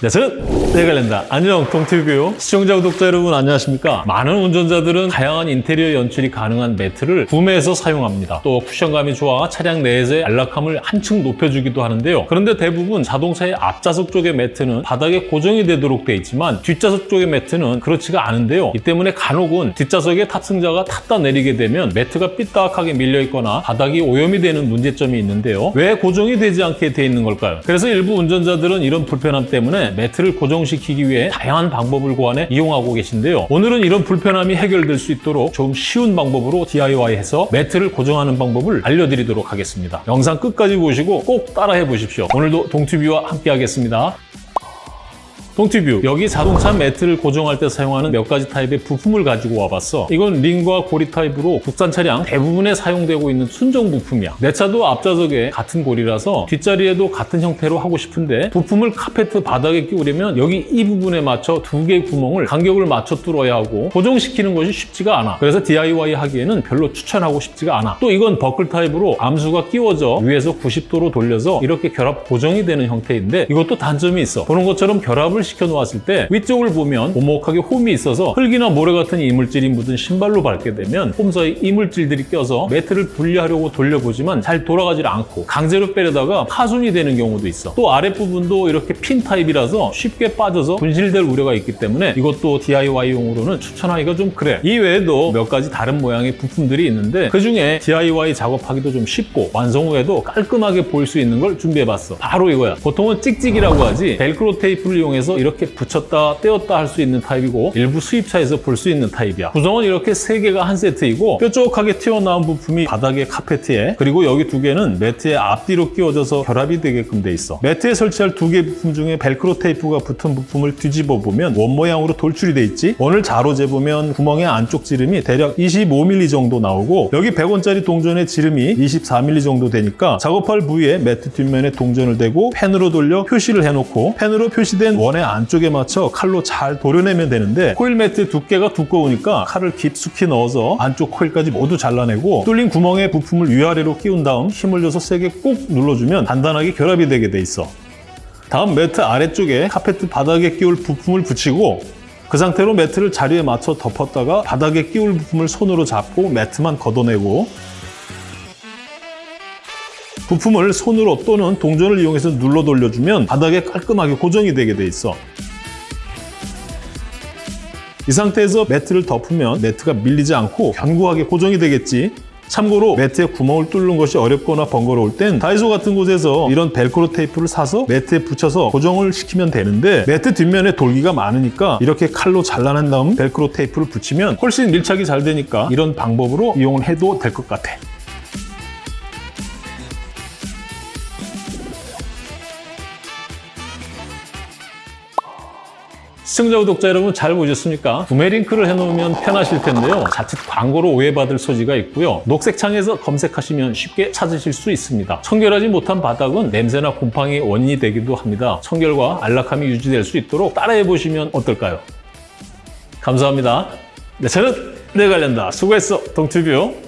네, 저는 내갈랜다. 안녕, 동티뷰 시청자, 구독자 여러분 안녕하십니까? 많은 운전자들은 다양한 인테리어 연출이 가능한 매트를 구매해서 사용합니다. 또 쿠션감이 좋아 차량 내에서의 안락함을 한층 높여주기도 하는데요. 그런데 대부분 자동차의 앞좌석 쪽의 매트는 바닥에 고정이 되도록 돼 있지만 뒷좌석 쪽의 매트는 그렇지가 않은데요. 이 때문에 간혹은 뒷좌석에 탑승자가 탔다 내리게 되면 매트가 삐딱하게 밀려 있거나 바닥이 오염이 되는 문제점이 있는데요. 왜 고정이 되지 않게 돼 있는 걸까요? 그래서 일부 운전자들은 이런 불편함 때문에 매트를 고정시키기 위해 다양한 방법을 고안해 이용하고 계신데요. 오늘은 이런 불편함이 해결될 수 있도록 좀 쉬운 방법으로 DIY해서 매트를 고정하는 방법을 알려드리도록 하겠습니다. 영상 끝까지 보시고 꼭 따라해 보십시오. 오늘도 동티뷰와 함께 하겠습니다. 동티뷰. 여기 자동차 매트를 고정할 때 사용하는 몇 가지 타입의 부품을 가지고 와봤어. 이건 링과 고리 타입으로 국산 차량 대부분에 사용되고 있는 순정 부품이야. 내 차도 앞좌석에 같은 고리라서 뒷자리에도 같은 형태로 하고 싶은데 부품을 카페트 바닥에 끼우려면 여기 이 부분에 맞춰 두 개의 구멍을 간격을 맞춰 뚫어야 하고 고정시키는 것이 쉽지가 않아. 그래서 DIY 하기에는 별로 추천하고 싶지가 않아. 또 이건 버클 타입으로 암수가 끼워져 위에서 90도로 돌려서 이렇게 결합 고정이 되는 형태인데 이것도 단점이 있어. 보는 것처럼 결합을 시켜 놓았을 때 위쪽을 보면 오목하게 홈이 있어서 흙이나 모래 같은 이물질이 묻은 신발로 밟게 되면 홈 사이 이물질들이 껴서 매트를 분리하려고 돌려보지만 잘 돌아가질 않고 강제로 빼려다가 파손이 되는 경우도 있어. 또 아랫부분도 이렇게 핀 타입이라서 쉽게 빠져서 분실될 우려가 있기 때문에 이것도 DIY용으로는 추천하기가 좀 그래. 이 외에도 몇 가지 다른 모양의 부품들이 있는데 그중에 DIY 작업하기도 좀 쉽고 완성 후에도 깔끔하게 보일 수 있는 걸 준비해봤어. 바로 이거야. 보통은 찍찍이라고 하지 벨크로 테이프를 이용해서 이렇게 붙였다 떼었다 할 수 있는 타입이고 일부 수입차에서 볼 수 있는 타입이야. 구성은 이렇게 세 개가 한 세트이고 뾰족하게 튀어나온 부품이 바닥에 카페트에 그리고 여기 두 개는 매트의 앞뒤로 끼워져서 결합이 되게끔 돼 있어. 매트에 설치할 두 개 부품 중에 벨크로 테이프가 붙은 부품을 뒤집어 보면 원 모양으로 돌출이 돼 있지. 원을 자로 재보면 구멍의 안쪽 지름이 대략 25mm 정도 나오고 여기 100원짜리 동전의 지름이 24mm 정도 되니까 작업할 부위에 매트 뒷면에 동전을 대고 펜으로 돌려 표시를 해놓고 펜으로 표시된 원의 안쪽에 맞춰 칼로 잘 도려내면 되는데 코일 매트 두께가 두꺼우니까 칼을 깊숙이 넣어서 안쪽 코일까지 모두 잘라내고 뚫린 구멍에 부품을 위아래로 끼운 다음 힘을 줘서 세게 꾹 눌러주면 단단하게 결합이 되게 돼 있어. 다음 매트 아래쪽에 카페트 바닥에 끼울 부품을 붙이고 그 상태로 매트를 자리에 맞춰 덮었다가 바닥에 끼울 부품을 손으로 잡고 매트만 걷어내고 부품을 손으로 또는 동전을 이용해서 눌러 돌려주면 바닥에 깔끔하게 고정이 되게 돼 있어. 이 상태에서 매트를 덮으면 매트가 밀리지 않고 견고하게 고정이 되겠지. 참고로 매트에 구멍을 뚫는 것이 어렵거나 번거로울 땐 다이소 같은 곳에서 이런 벨크로 테이프를 사서 매트에 붙여서 고정을 시키면 되는데 매트 뒷면에 돌기가 많으니까 이렇게 칼로 잘라낸 다음 벨크로 테이프를 붙이면 훨씬 밀착이 잘 되니까 이런 방법으로 이용을 해도 될 것 같아. 시청자 구독자 여러분 잘 보셨습니까? 구매 링크를 해놓으면 편하실 텐데요. 자칫 광고로 오해받을 소지가 있고요. 녹색 창에서 검색하시면 쉽게 찾으실 수 있습니다. 청결하지 못한 바닥은 냄새나 곰팡이 원인이 되기도 합니다. 청결과 안락함이 유지될 수 있도록 따라해보시면 어떨까요? 감사합니다. 네, 저는 내관련다 수고했어, 동튜뷰.